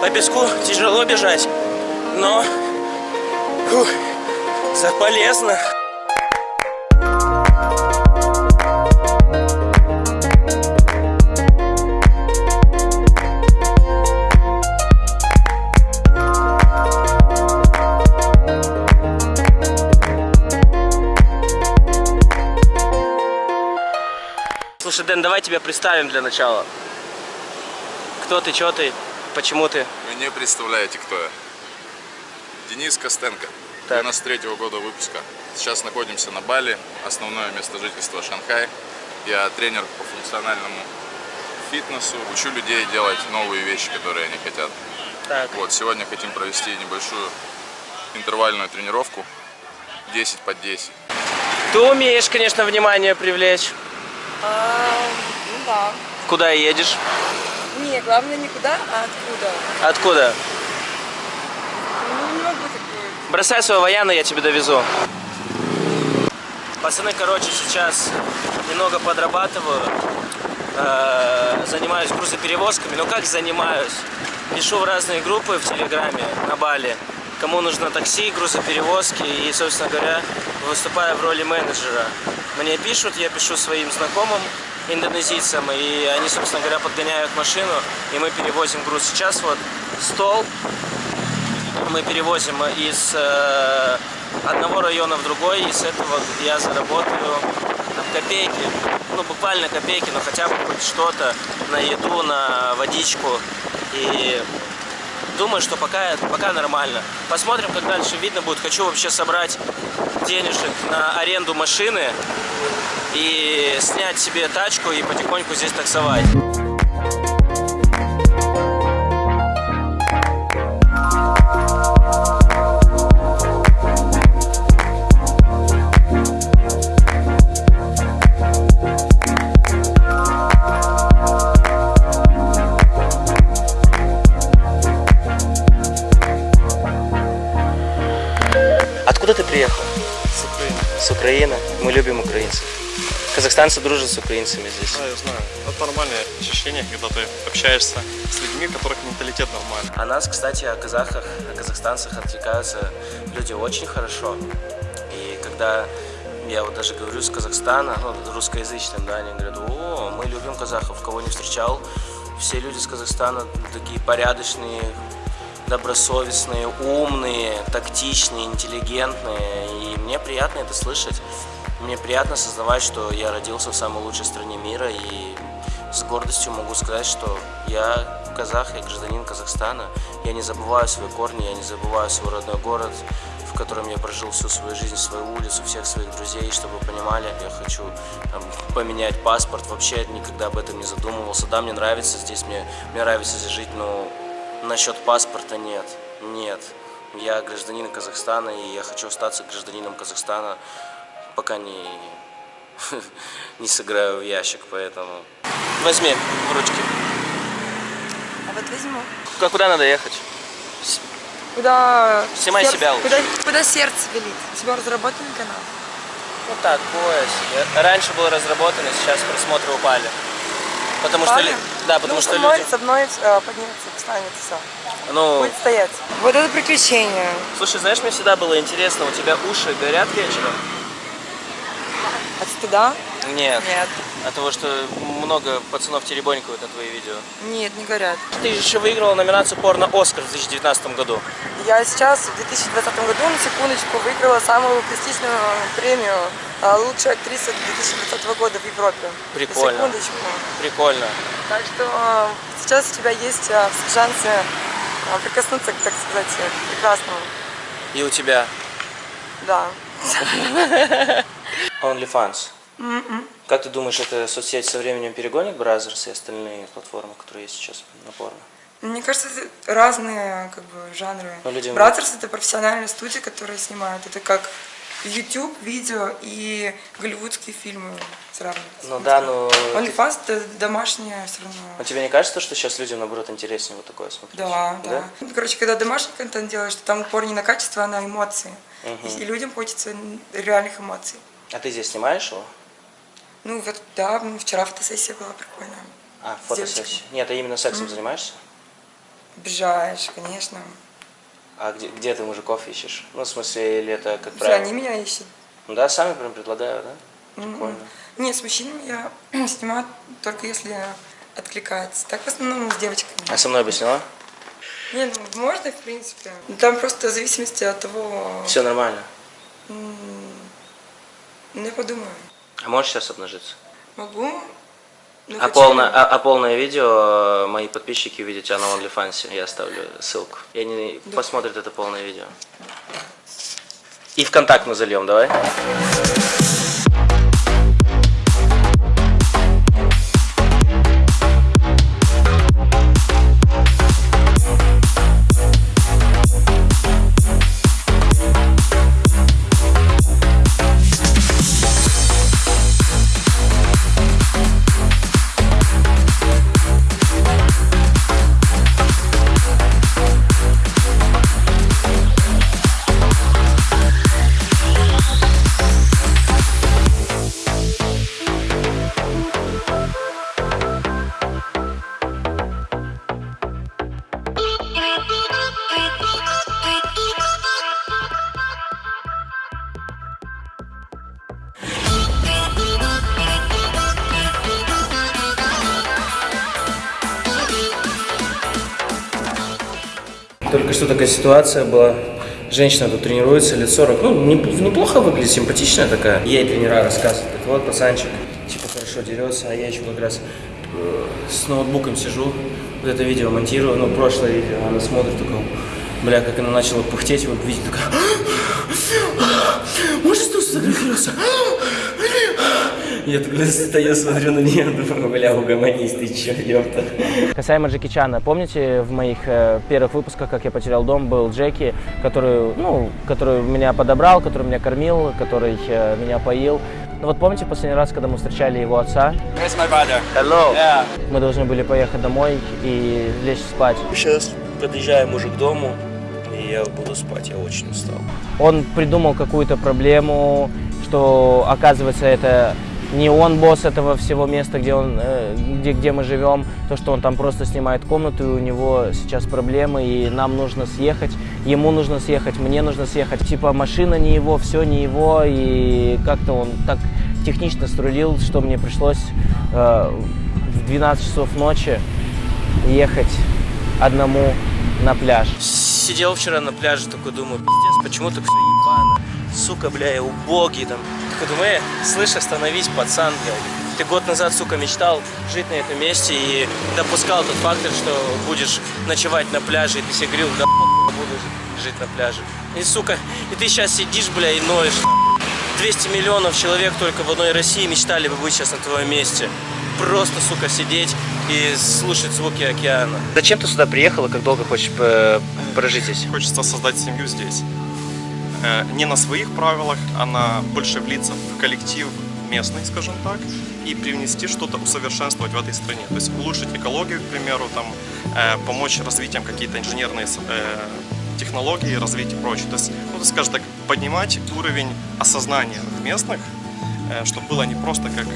По песку тяжело бежать, но фух, полезно. Слушай, Дэн, давай тебя представим для начала. Кто ты, что ты, почему ты? Вы не представляете, кто я. Денис Костенко, Так. 93 -го года выпуска. Сейчас находимся на Бали, основное место жительства Шанхай. Я тренер по функциональному фитнесу, учу людей делать новые вещи, которые они хотят. Так, Вот, сегодня хотим провести небольшую интервальную тренировку 10 под 10. ты умеешь, конечно, внимание привлечь. А, ну да. Куда едешь? Не, главное никуда, а откуда. Откуда? Ну, не могу такое. Бросай свою вояну, я тебе довезу. Пацаны, короче, сейчас немного подрабатываю. Э, Занимаюсь грузоперевозками. Ну как занимаюсь? Пишу в разные группы в Телеграме на Бали. Кому нужно такси, грузоперевозки и, собственно говоря, выступаю в роли менеджера. Мне пишут, я пишу своим знакомым индонезийцам, и они, собственно говоря, подгоняют машину, и мы перевозим груз. Сейчас вот стол мы перевозим из э, одного района в другой, и с этого я заработаю копейки, ну буквально копейки, но хотя бы хоть что-то на еду, на водичку. И думаю, что пока, пока нормально. Посмотрим, как дальше видно будет. Хочу вообще собрать денежек на аренду машины и снять себе тачку и потихоньку здесь таксовать. Казахстанцы дружат с украинцами здесь. Да, я знаю. Это нормальное ощущение, когда ты общаешься с людьми, у которых менталитет нормальный. О нас, кстати, о казахах, о казахстанцах отвлекаются люди очень хорошо. И когда я вот даже говорю с Казахстана, ну, русскоязычным, да, они говорят, о, мы любим казахов, кого не встречал. Все люди с Казахстана такие порядочные, добросовестные, умные, тактичные, интеллигентные. И мне приятно это слышать. Мне приятно осознавать, что я родился в самой лучшей стране мира и с гордостью могу сказать, что я казах, я гражданин Казахстана. Я не забываю свои корни, я не забываю свой родной город, в котором я прожил всю свою жизнь, свою улицу, всех своих друзей. Чтобы вы понимали, я хочу там, поменять паспорт. Вообще никогда об этом не задумывался. Да, мне нравится здесь, мне, мне нравится здесь жить, но насчет паспорта нет. Нет. Я гражданин Казахстана, и я хочу остаться гражданином Казахстана, пока не, не сыграю в ящик, поэтому... Возьми в ручки. А вот возьму. Куда, куда надо ехать? Куда... Снимай себя лучше. Куда, куда сердце велит? У тебя разработанный канал? Ну так, пояс. Я- Раньше был разработан, и сейчас просмотры упали. Потому что... Упали? лю- Да, потому ну, что люди... со мной э, поднимется, встанет, все. Ну, Будет стоять. Вот это приключение. слушай, знаешь, мне всегда было интересно, у тебя уши горят вечером? От стыда? Нет. Нет. От того, что много пацанов теребонькают на твои видео. Нет, не горят. Ты же еще выиграла номинацию «Порно-Оскар» в 2019 году. Я сейчас в 2020 году, на секундочку, выиграла самую престижную премию а, лучшая актриса 2020 года в Европе. Прикольно. На секундочку. Прикольно. Так что а, сейчас у тебя есть шансы прикоснуться, так сказать, к прекрасному. И у тебя Да. OnlyFans. Как ты думаешь, эта соцсеть со временем перегонит Brazzers и остальные платформы, которые есть сейчас на порно? Мне кажется, это разные как бы, жанры. Ну, людям- Brazzers это профессиональные студии, которые снимают. Это как YouTube, видео и голливудские фильмы сравнивать. Ну да, но... OnlyFans это домашнее все равно. Но тебе не кажется, что сейчас людям, наоборот, интереснее вот такое смотреть? Да, да, Ну, Короче, когда домашний контент делаешь, то там упор не на качество, а на эмоции. И, и людям хочется реальных эмоций. А ты здесь снимаешь его? Ну вот, да, вчера фотосессия была прикольная. А, фотосессия. Нет, а именно сексом занимаешься? Обижаешь, конечно. А где, где ты мужиков ищешь? Ну, в смысле, или это, как Все, правило? они меня ищут. Ну да, сами прям предлагают, да? Прикольно. Нет, с мужчинами я снимаю только если откликается. Так в основном с девочками. А со мной бы сняла? Нет, ну, можно, в принципе. Там просто в зависимости от того... Все нормально. Ну, я подумаю. А можешь сейчас обнажиться? Могу. А, полное, а, а полное видео э, мои подписчики увидят тебя на OnlyFans. Я оставлю ссылку. И они посмотрят это полное видео. И в контакт мы зальем, давай. Что такая ситуация была. Женщина тут тренируется, лет 40. Ну, не- неплохо выглядит, симпатичная такая. Ей тренера рассказывают, говорят, вот пацанчик, типа хорошо дерется, а я еще как раз э, с ноутбуком сижу, вот это видео монтирую, ну, прошлое видео, она смотрит, такая, бля, как она начала пыхтеть, вот видите, такая, можешь тут сфотографироваться? Я такой стою, смотрю на нее, думаю, бля, угомонись, ты чё, ёпта. Касаемо Джеки Чана, помните в моих э, первых выпусках, как я потерял дом, был Джеки, который, ну, который меня подобрал, который меня кормил, который э, меня поил. Ну вот помните последний раз, когда мы встречали его отца? It's my brother. Hello. Yeah. Мы должны были поехать домой и лечь спать. Сейчас подъезжаем уже к дому, и я буду спать, я очень устал. Он придумал какую-то проблему, что оказывается это не он босс этого всего места, где, он, э, где, где мы живем, то, что он там просто снимает комнату, и у него сейчас проблемы, и нам нужно съехать, ему нужно съехать, мне нужно съехать. Типа машина не его, все не его, и как-то он так технично срулил, что мне пришлось э, в 12 часов ночи ехать одному на пляж. Сидел вчера на пляже, такой думаю, пиздец, почему так все ебано? Сука, бля, я убогий там. Э, слышь, остановись, пацан, блядь. Ты год назад, сука, мечтал жить на этом месте и допускал тот фактор, что будешь ночевать на пляже, и ты себе говорил, да буду жить на пляже. И, сука, и ты сейчас сидишь, бля, и ноешь. нахуй. 200 миллионов человек только в одной России мечтали бы быть сейчас на твоем месте. Просто, сука, сидеть и слушать звуки океана. Зачем ты сюда приехала? Как долго хочешь э, прожить здесь? Хочется создать семью здесь. Э, Не на своих правилах, а на больше влиться в коллектив местный, скажем так, и привнести что-то, усовершенствовать в этой стране. То есть улучшить экологию, к примеру, там, э, помочь развитием какие-то инженерные э, технологии, развить и прочее. То есть, ну, скажем так, поднимать уровень осознания местных, чтобы было не просто как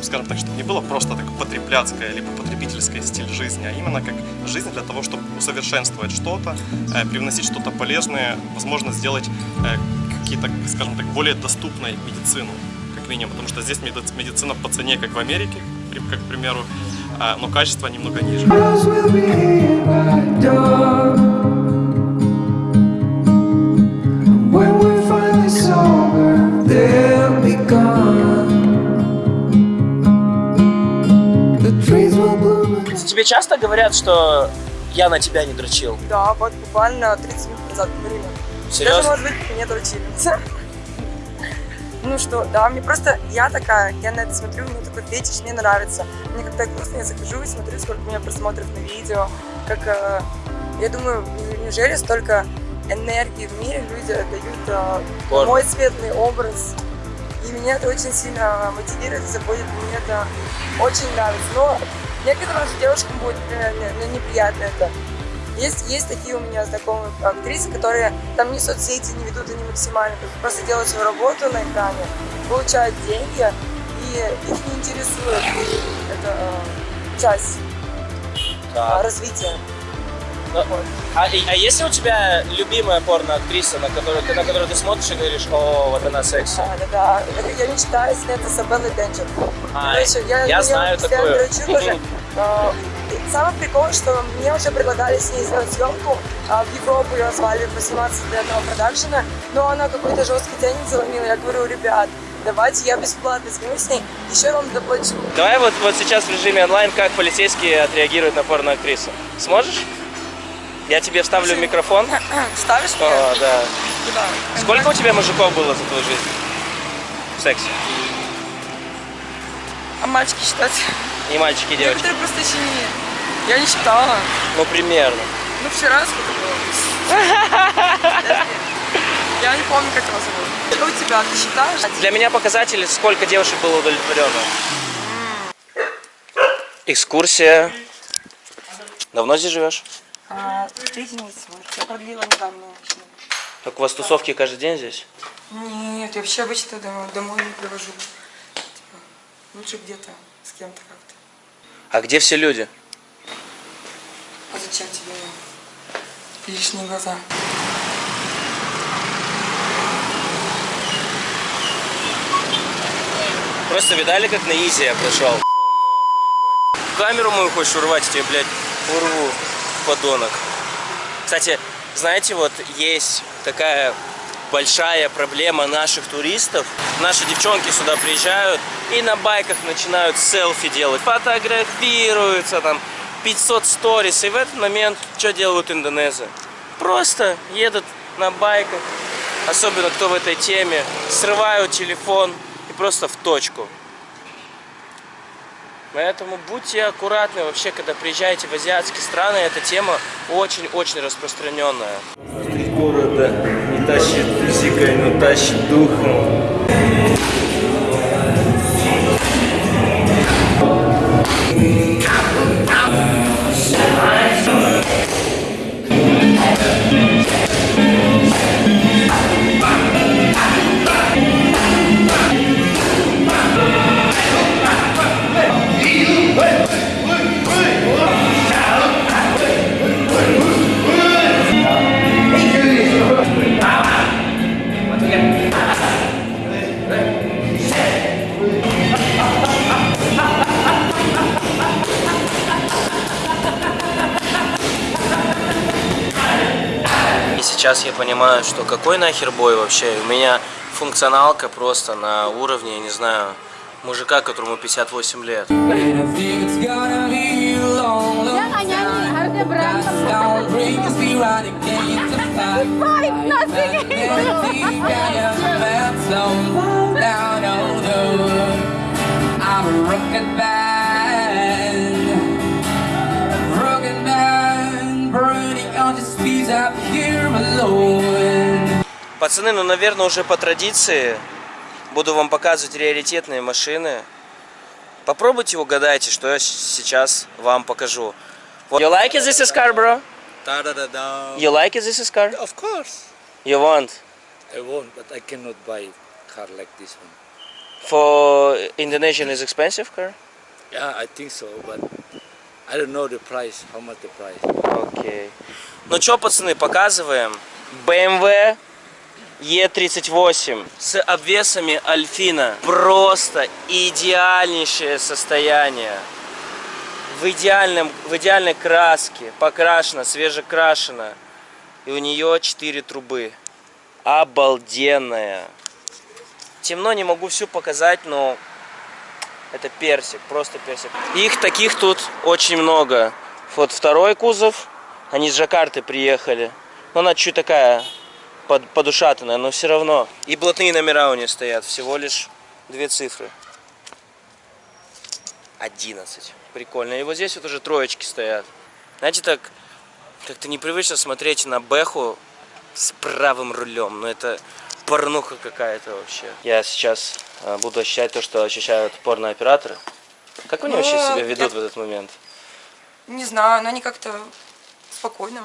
ну, скажем так, чтобы не было просто так потребляцкое либо потребительское стиль жизни, а именно как жизнь для того, чтобы усовершенствовать что-то, э, привносить что-то полезное, возможно, сделать э, какие-то, скажем так, более доступной медицину, как минимум, потому что здесь меди- медицина по цене, как в Америке, как, к примеру, а, но качество немного ниже. Тебе часто говорят, что я на тебя не дрочил? Да, вот буквально 30 минут назад говорили. Даже, Серьезно? может быть, мне дрочили. Ну что, да, мне просто, я такая, я на это смотрю, мне такой фетиш, мне нравится. Мне когда грустно, я захожу и смотрю, сколько у меня просмотров на видео, как, э, я думаю, неужели столько энергии в мире люди отдают э, Порно. мой светлый образ. И меня это очень сильно мотивирует, заботит, мне это очень нравится. Но некоторым же девушкам будет, не- ну, неприятно это. Есть, есть такие у меня знакомые актрисы, которые там ни соцсети не ведут, они максимально просто делают свою работу на экране, получают деньги, и их не интересует эта э, часть э, Так. развития. Ну, А, а есть ли у тебя любимая порно-актриса, на которую, ты- на которую ты смотришь и говоришь, о, вот она секси? Да, да, да. Я мечтаю снять с Беллой Денджер. Короче, я, я знаю дрочу тоже. А, Самый прикол, что мне уже предлагали с ней сделать съемку. а, В Европу ее звали посниматься для одного продакшена, но она какой-то жесткий денег заломила. Я говорю, ребят, давайте я бесплатно сниму с ней, еще вам доплачу. Давай вот, вот сейчас в режиме онлайн, как полицейские отреагируют на порно-актрису. Сможешь? Я тебе вставлю микрофон. Ставишь мне? О, да. Куда? Сколько у тебя мужиков было за твою жизнь? В сексе. А мальчики считать? И мальчики, и девочки. Некоторые просто еще не... Я не считала. Ну, примерно. Ну, вчера сколько было? Я не помню, как его зовут. Что у тебя? Ты считаешь? Для меня показатель, сколько девушек было удовлетворенно. Экскурсия. Давно здесь живешь? А, месяц, может. Я продлила недавно. Так у вас тусовки каждый день здесь? Нет, я вообще обычно домой, домой не привожу. Лучше где-то с кем-то как-то. А где все люди? А зачем тебе лишние глаза? Просто видали, как на изи я прошел? Камеру мою хочешь урвать, я тебе, блядь, урву, подонок. Кстати, знаете, вот есть такая большая проблема наших туристов. Наши девчонки сюда приезжают и на байках начинают селфи делать, фотографируются там, 500 сторис. И в этот момент что делают индонезы? Просто едут на байках, особенно кто в этой теме, срывают телефон и просто в точку. Поэтому будьте аккуратны вообще, когда приезжаете в азиатские страны, эта тема очень-очень распространенная. Города тащит физикой, но тащит духом. Сейчас я понимаю, что какой нахер бой вообще. У меня функционалка просто на уровне, я не знаю, мужика, которому 58 лет. And I think it's Пацаны, ну, наверное, уже по традиции буду вам показывать раритетные машины. Попробуйте угадайте, что я сейчас вам покажу. You like it, this is car, bro? You like it, this is car? Of course. You want? I won't, but I cannot buy car like this one. For Indonesian is expensive car? Yeah, I think so, but I don't know the price. How much the price? Окей. Ну что, пацаны, показываем. BMW E38 с обвесами Альфина. Просто идеальнейшее состояние. В, идеальном, в идеальной краске, покрашена, свежекрашена. И у нее 4 трубы. Обалденная. Темно, не могу всю показать, но это персик, просто персик. Их таких тут очень много. Вот второй кузов, они с Жакарты приехали. Но она чуть такая под, подушатанная, но все равно. И блатные номера у нее стоят, всего лишь две цифры. 11. Прикольно. И вот здесь вот уже троечки стоят. Знаете, так как-то непривычно смотреть на Бэху с правым рулем. Но это порнуха какая-то вообще. Я сейчас э, буду ощущать то, что ощущают порнооператоры. Как они Ну, вообще себя я- ведут в этот момент? Не знаю, но они как-то спокойно.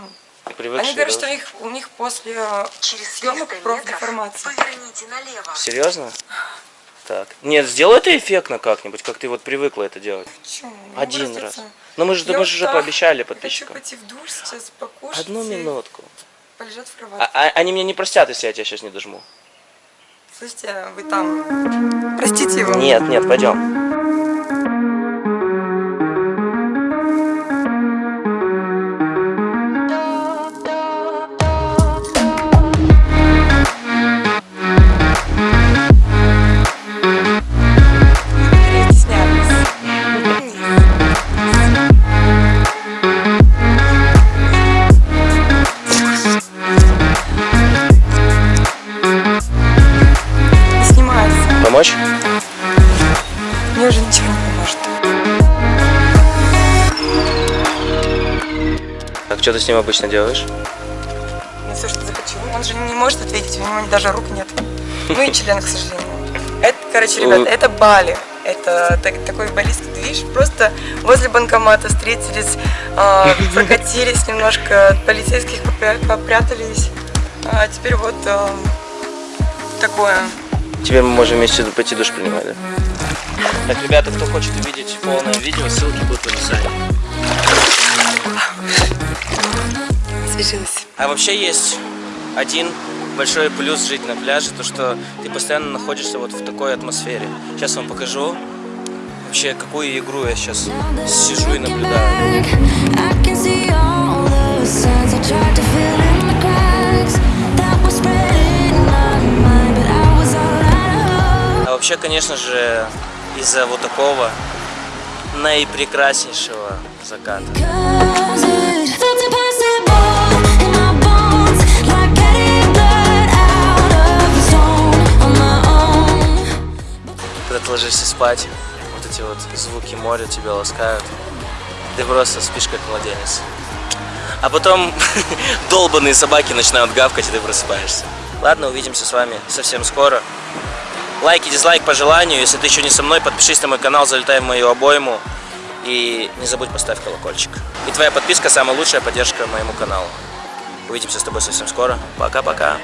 Привыкшие, Они говорят, да? что у них, у них после э, съемок профдеформация. Серьезно? Так. Нет, сделай это эффектно как-нибудь, как ты вот привыкла это делать. Могу Один раз. Ну мы же, Я мы же уже пообещали Я подписчикам. Хочу пойти в душ сейчас, покушать. Одну минутку. Полежать в А- кровати. а- они меня не простят, если я тебя сейчас не дожму. Слушайте, вы там. Простите его. Нет, нет, пойдем. Что ты с ним обычно делаешь? Ну, все, что захочу. Он же не может ответить, у него даже рук нет. Ну и член, к сожалению. Это, короче, ребята, это Бали. Это так- такой балийский движ. Просто возле банкомата встретились, а, прокатились немножко, от полицейских попря- попрятались. А теперь вот а, такое. Теперь мы можем вместе пойти душ принимать, да? Так, ребята, кто хочет увидеть полное видео, ссылки будут в описании. Освежилась. А вообще есть один большой плюс жить на пляже, то что ты постоянно находишься вот в такой атмосфере. Сейчас вам покажу вообще какую игру я сейчас сижу и наблюдаю. А вообще, конечно же, из-за вот такого наипрекраснейшего заката. Ложишься спать, вот эти вот звуки моря тебя ласкают. Ты просто спишь как младенец. А потом долбанные собаки начинают гавкать, и ты просыпаешься. Ладно, увидимся с вами совсем скоро. Лайк и дизлайк по желанию. Если ты еще не со мной, подпишись на мой канал, залетай в мою обойму. И не забудь поставить колокольчик. И твоя подписка самая лучшая поддержка моему каналу. Увидимся с тобой совсем скоро. Пока-пока.